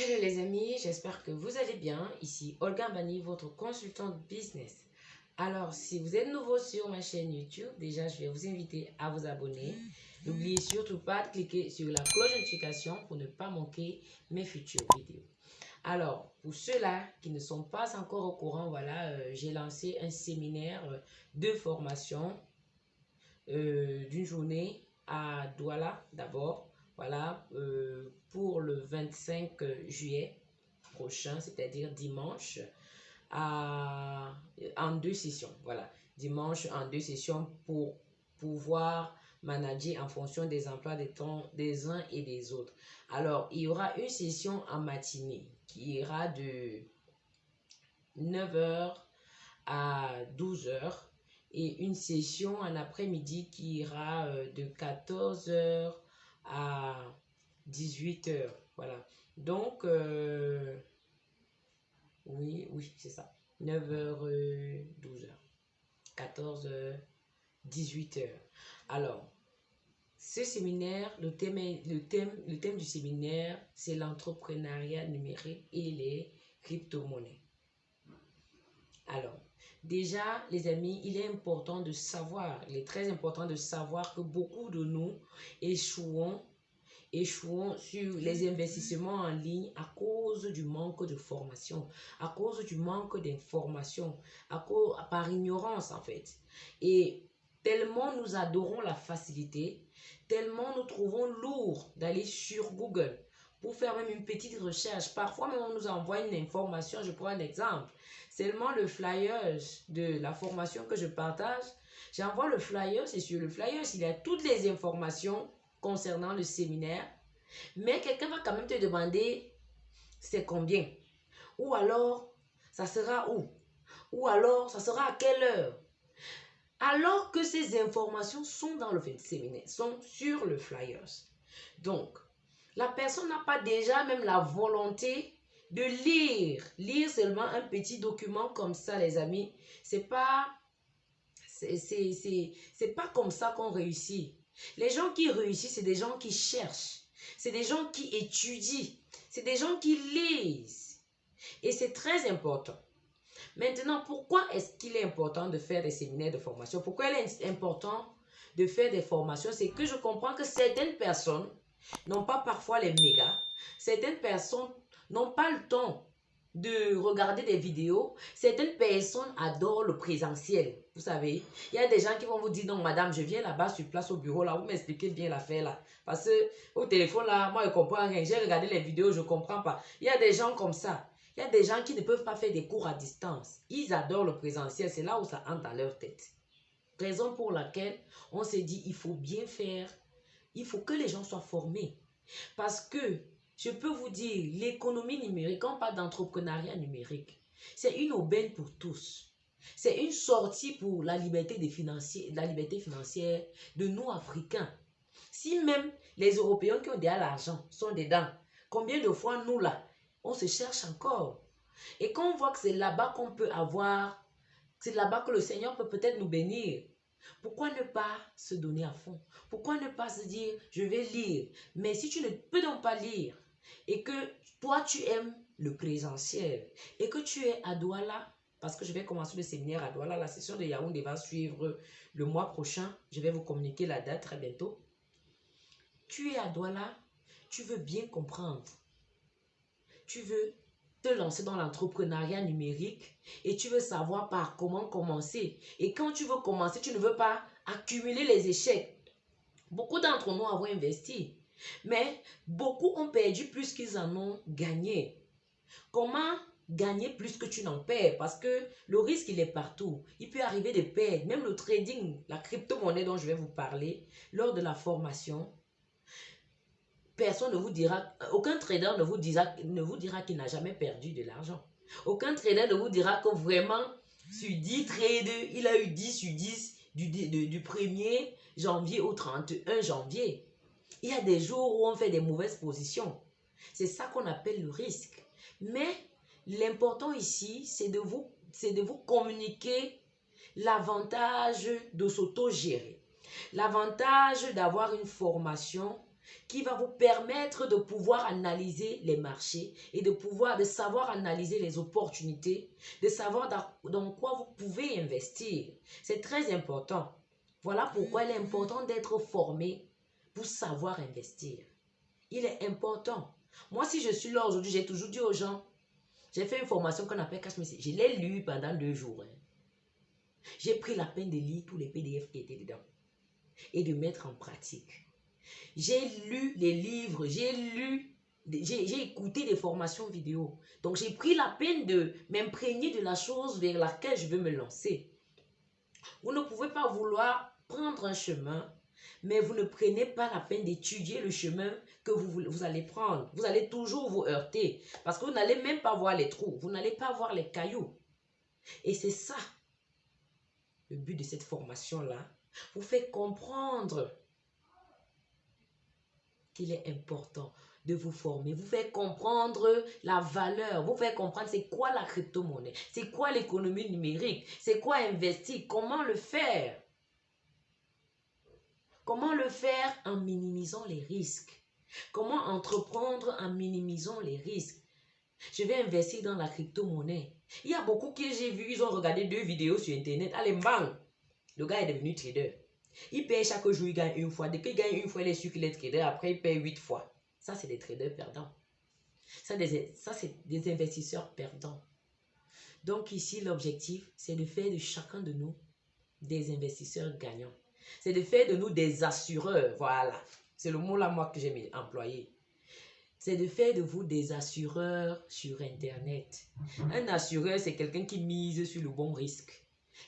Hello les amis, j'espère que vous allez bien. Ici Olga Bani, votre consultante business. Alors, si vous êtes nouveau sur ma chaîne YouTube, déjà je vais vous inviter à vous abonner. N'oubliez surtout pas de cliquer sur la cloche de notification pour ne pas manquer mes futures vidéos. Alors, pour ceux-là qui ne sont pas encore au courant, voilà, euh, j'ai lancé un séminaire euh, de formation euh, d'une journée à Douala d'abord, voilà, pour le 25 juillet prochain, c'est-à-dire dimanche, à, en deux sessions, voilà, dimanche en deux sessions pour pouvoir manager en fonction des emplois des temps des uns et des autres. Alors, il y aura une session en matinée qui ira de 9h à 12h et une session en après-midi qui ira euh, de 14h à 18h. Voilà. Donc, euh, oui, oui, c'est ça. 9h, 12h. 14h, 18h. Alors, ce séminaire, le thème, le thème, le thème du séminaire, c'est l'entrepreneuriat numérique et les crypto-monnaies. Alors, déjà, les amis, il est important de savoir, il est très important de savoir que beaucoup de nous échouons, échouons sur les investissements en ligne à cause du manque de formation, à cause du manque d'information, par ignorance en fait. Et tellement nous adorons la facilité, tellement nous trouvons lourd d'aller sur Google pour faire même une petite recherche. Parfois, même on nous envoie une information, je prends un exemple. Seulement le flyer de la formation que je partage, j'envoie le flyer, c'est sur le flyer, il y a toutes les informations concernant le séminaire. Mais quelqu'un va quand même te demander c'est combien? Ou alors, ça sera où? Ou alors, ça sera à quelle heure? Alors que ces informations sont dans le séminaire, sont sur le flyers. Donc, la personne n'a pas déjà même la volonté de lire. Lire seulement un petit document comme ça, les amis, c'est pas pas comme ça qu'on réussit. Les gens qui réussissent, c'est des gens qui cherchent. C'est des gens qui étudient. C'est des gens qui lisent. Et c'est très important. Maintenant, pourquoi est-ce qu'il est important de faire des séminaires de formation? Pourquoi il est important de faire des formations? C'est que je comprends que certaines personnes n'ont pas parfois les mégas. Certaines personnes n'ont pas le temps de regarder des vidéos. Certaines personnes adorent le présentiel. Vous savez, il y a des gens qui vont vous dire, non, madame, je viens là-bas sur place au bureau, là, vous m'expliquez bien l'affaire, là. Parce que au téléphone, là, moi, je comprends rien. J'ai regardé les vidéos, je ne comprends pas. Il y a des gens comme ça. Il y a des gens qui ne peuvent pas faire des cours à distance. Ils adorent le présentiel. C'est là où ça entre dans leur tête. Raison pour laquelle on s'est dit, il faut bien faire. Il faut que les gens soient formés. Parce que, je peux vous dire, l'économie numérique, on parle d'entrepreneuriat numérique, c'est une aubaine pour tous. C'est une sortie pour la liberté, des financiers, la liberté financière de nous, Africains. Si même les Européens qui ont déjà l'argent sont dedans, combien de fois nous, là, on se cherche encore? Et quand on voit que c'est là-bas qu'on peut avoir, c'est là-bas que le Seigneur peut peut-être nous bénir. Pourquoi ne pas se donner à fond? Pourquoi ne pas se dire, je vais lire? Mais si tu ne peux donc pas lire et que toi tu aimes le présentiel et que tu es à Douala, parce que je vais commencer le séminaire à Douala, la session de Yaoundé va suivre le mois prochain, je vais vous communiquer la date très bientôt. Tu es à Douala, tu veux bien comprendre tu veux te lancer dans l'entrepreneuriat numérique et tu veux savoir par comment commencer. Et quand tu veux commencer, tu ne veux pas accumuler les échecs. Beaucoup d'entre nous avons investi, mais beaucoup ont perdu plus qu'ils en ont gagné. Comment gagner plus que tu n'en perds? Parce que le risque, il est partout. Il peut arriver de perdre. Même le trading, la crypto-monnaie dont je vais vous parler, lors de la formation, personne ne vous dira, aucun trader ne vous dira, dira qu'il n'a jamais perdu de l'argent. Aucun trader ne vous dira que vraiment, sur 10 trades, il a eu 10 sur 10 du, du 1er janvier au 31 janvier. Il y a des jours où on fait des mauvaises positions. C'est ça qu'on appelle le risque. Mais l'important ici, c'est de vous, c'est de vous communiquer l'avantage de s'auto-gérer. L'avantage d'avoir une formation qui va vous permettre de pouvoir analyser les marchés et de pouvoir, de savoir analyser les opportunités, de savoir dans, dans quoi vous pouvez investir. C'est très important. Voilà pourquoi il est important d'être formé pour savoir investir. Il est important. Moi, si je suis là aujourd'hui, j'ai toujours dit aux gens, j'ai fait une formation qu'on appelle Cash Je l'ai lu pendant deux jours. Hein. J'ai pris la peine de lire tous les PDF qui étaient dedans et de mettre en pratique. J'ai lu les livres, j'ai lu, j'ai écouté des formations vidéo. Donc, j'ai pris la peine de m'imprégner de la chose vers laquelle je veux me lancer. Vous ne pouvez pas vouloir prendre un chemin, mais vous ne prenez pas la peine d'étudier le chemin que vous, vous allez prendre. Vous allez toujours vous heurter. Parce que vous n'allez même pas voir les trous, vous n'allez pas voir les cailloux. Et c'est ça, le but de cette formation-là, vous fait comprendre qu'il est important de vous former, vous faire comprendre la valeur, vous faire comprendre c'est quoi la crypto-monnaie, c'est quoi l'économie numérique, c'est quoi investir, comment le faire. Comment le faire en minimisant les risques? Comment entreprendre en minimisant les risques? Je vais investir dans la crypto-monnaie. Il y a beaucoup que j'ai vu, ils ont regardé deux vidéos sur Internet. Allez, bang Le gars est devenu trader. Il paye chaque jour, il gagne une fois. Dès qu'il gagne une fois, il est sûr qu'il est trader. Après, il paye huit fois. Ça, c'est des traders perdants. Ça, ça c'est des investisseurs perdants. Donc ici, l'objectif, c'est de faire de chacun de nous des investisseurs gagnants. C'est de faire de nous des assureurs. Voilà. C'est le mot-là, moi, que j'ai employé. C'est de faire de vous des assureurs sur Internet. Un assureur, c'est quelqu'un qui mise sur le bon risque.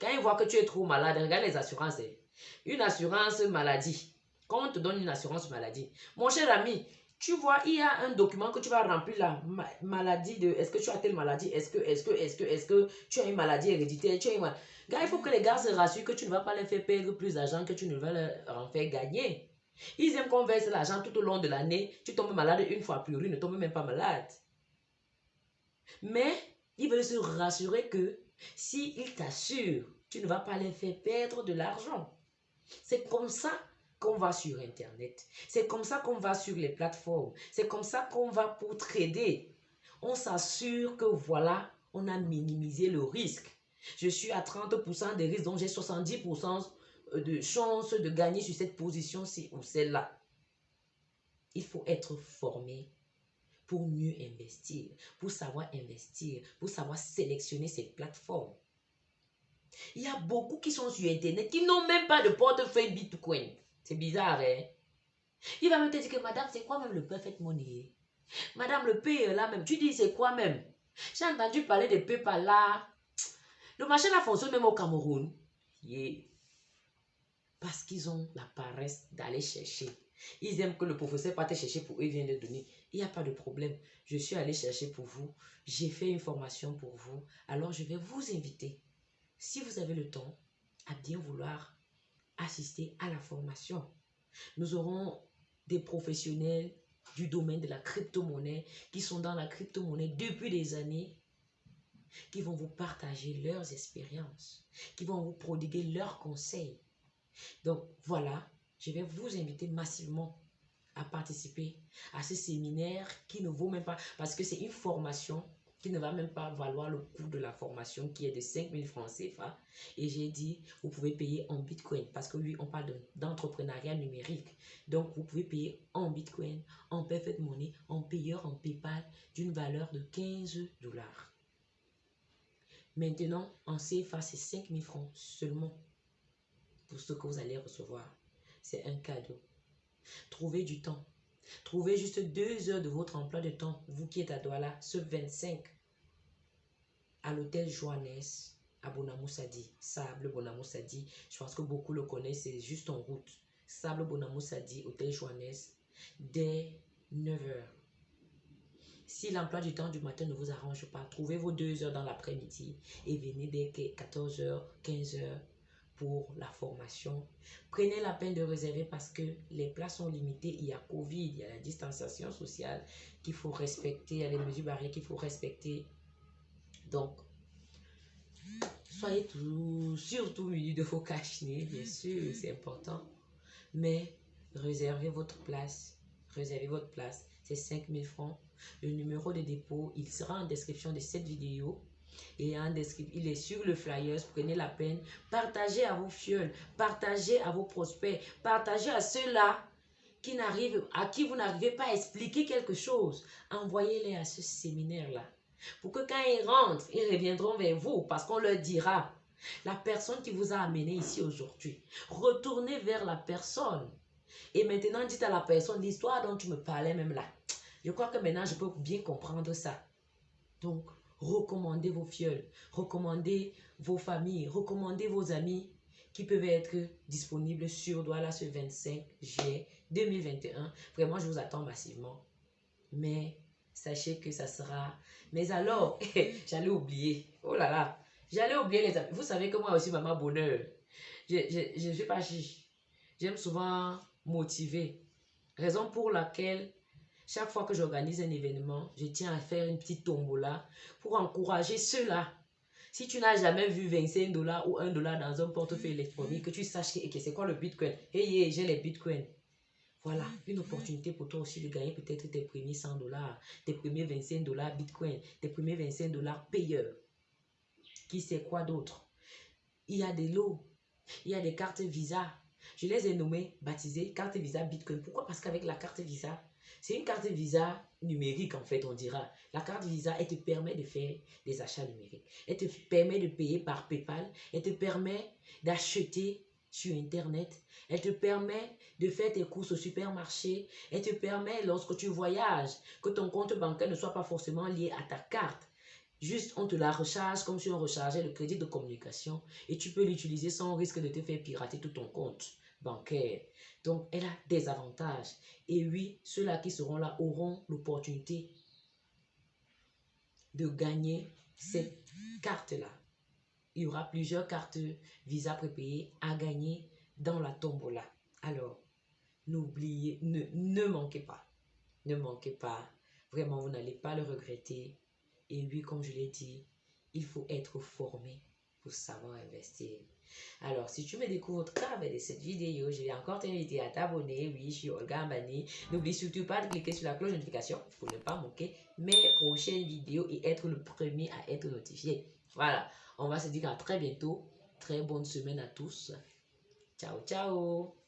Quand il voit que tu es trop malade, regarde les assurances. Hein. Une assurance maladie. Quand on te donne une assurance maladie, mon cher ami, tu vois, il y a un document que tu vas remplir la maladie de est-ce que tu as telle maladie, est-ce que, est-ce que, est-ce que, est-ce que tu as une maladie héréditaire, tu as Gars, il faut que les gars se rassurent que tu ne vas pas les faire perdre plus d'argent que tu ne vas leur en faire gagner. Ils aiment qu'on verse l'argent tout au long de l'année. Tu tombes malade une fois, puis il ne tombe même pas malade. Mais ils veulent se rassurer que s'ils t'assurent, tu ne vas pas les faire perdre de l'argent. C'est comme ça qu'on va sur Internet. C'est comme ça qu'on va sur les plateformes. C'est comme ça qu'on va pour trader. On s'assure que voilà, on a minimisé le risque. Je suis à 30% de risque, donc j'ai 70% de chance de gagner sur cette position-ci ou celle-là. Il faut être formé pour mieux investir, pour savoir investir, pour savoir sélectionner ces plateformes. Il y a beaucoup qui sont sur Internet qui n'ont même pas de portefeuille Bitcoin. C'est bizarre, hein? Il va me dire que madame, c'est quoi même le perfect money? Madame, le paye là même. Tu dis c'est quoi même? J'ai entendu parler de PayPal là. Le marché là fonctionne même au Cameroun. Parce qu'ils ont la paresse d'aller chercher. Ils aiment que le professeur parte chercher pour eux, il vient de donner. Il n'y a pas de problème. Je suis allé chercher pour vous. J'ai fait une formation pour vous. Alors, je vais vous inviter, si vous avez le temps, à bien vouloir assister à la formation. Nous aurons des professionnels du domaine de la crypto-monnaie qui sont dans la crypto-monnaie depuis des années, qui vont vous partager leurs expériences, qui vont vous prodiguer leurs conseils. Donc voilà, je vais vous inviter massivement à participer à ce séminaire qui ne vaut même pas, parce que c'est une formation qui ne va même pas valoir le coût de la formation qui est de 5000 francs CFA. Et j'ai dit, vous pouvez payer en Bitcoin parce que oui, on parle d'entrepreneuriat numérique. Donc, vous pouvez payer en Bitcoin, en Perfect Money, en payeur, en PayPal d'une valeur de 15 dollars. Maintenant, en CFA, c'est 5000 francs seulement pour ce que vous allez recevoir. C'est un cadeau. Trouvez du temps. Trouvez juste deux heures de votre emploi de temps, vous qui êtes à Douala, ce 25, à l'hôtel Joannes, à Bonamoussadi. Sable Bonamoussadi. Je pense que beaucoup le connaissent, c'est juste en route. Sable Bonamoussadi, hôtel Joannes, dès 9h. Si l'emploi du temps du matin ne vous arrange pas, trouvez vos deux heures dans l'après-midi et venez dès 14h, 15h pour la formation. Prenez la peine de réserver parce que les places sont limitées. Il y a Covid, il y a la distanciation sociale qu'il faut respecter, il y a les mesures barrières qu'il faut respecter. Donc, soyez tout, surtout muni de vos cache bien sûr, c'est important. Mais réservez votre place réservez votre place. C'est 5000 francs. Le numéro de dépôt, il sera en description de cette vidéo. Et en il est sur le flyers. Prenez la peine. Partagez à vos fioles. Partagez à vos prospects. Partagez à ceux-là qui à qui vous n'arrivez pas à expliquer quelque chose. Envoyez-les à ce séminaire-là. Pour que quand ils rentrent, ils reviendront vers vous parce qu'on leur dira. La personne qui vous a amené ici aujourd'hui. Retournez vers la personne. Et maintenant, dites à la personne l'histoire dont tu me parlais même là. Je crois que maintenant, je peux bien comprendre ça. Donc, recommandez vos fioles, recommandez vos familles, recommandez vos amis qui peuvent être disponibles sur Douala ce 25 juillet 2021. Vraiment, je vous attends massivement. Mais sachez que ça sera... Mais alors, j'allais oublier. Oh là là, j'allais oublier les amis. Vous savez que moi aussi, maman bonheur, je ne suis pas. J'aime souvent motiver. Raison pour laquelle chaque fois que j'organise un événement, je tiens à faire une petite tombola pour encourager ceux-là. Si tu n'as jamais vu 25 dollars ou 1 dollar dans un portefeuille électronique, que tu saches que, c'est quoi le bitcoin? Hey, hey j'ai les bitcoins. Voilà, une opportunité pour toi aussi de gagner peut-être tes premiers 100 dollars, tes premiers 25 dollars bitcoin, tes premiers 25 dollars payeurs. Qui sait quoi d'autre? Il y a des lots, il y a des cartes Visa. Je les ai nommées, baptisées carte Visa Bitcoin. Pourquoi? Parce qu'avec la carte Visa, c'est une carte Visa numérique, en fait, on dira. La carte Visa, elle te permet de faire des achats numériques. Elle te permet de payer par PayPal. Elle te permet d'acheter sur Internet. Elle te permet de faire tes courses au supermarché. Elle te permet, lorsque tu voyages, que ton compte bancaire ne soit pas forcément lié à ta carte. Juste, on te la recharge comme si on rechargeait le crédit de communication et tu peux l'utiliser sans risque de te faire pirater tout ton compte bancaire. Donc, elle a des avantages. Et oui, ceux-là qui seront là auront l'opportunité de gagner cette carte-là. Il y aura plusieurs cartes Visa prépayées à gagner dans la tombola. Alors, n'oubliez, ne, ne manquez pas. Ne manquez pas. Vraiment, vous n'allez pas le regretter. Et oui, comme je l'ai dit, il faut être formé pour savoir investir. Alors, si tu me découvres au travers cette vidéo, je vais encore t'inviter à t'abonner. Oui, je suis Olga Ambani. N'oublie surtout pas de cliquer sur la cloche de notification pour ne pas manquer mes prochaines vidéos et être le premier à être notifié. Voilà, on va se dire à très bientôt. Très bonne semaine à tous. Ciao, ciao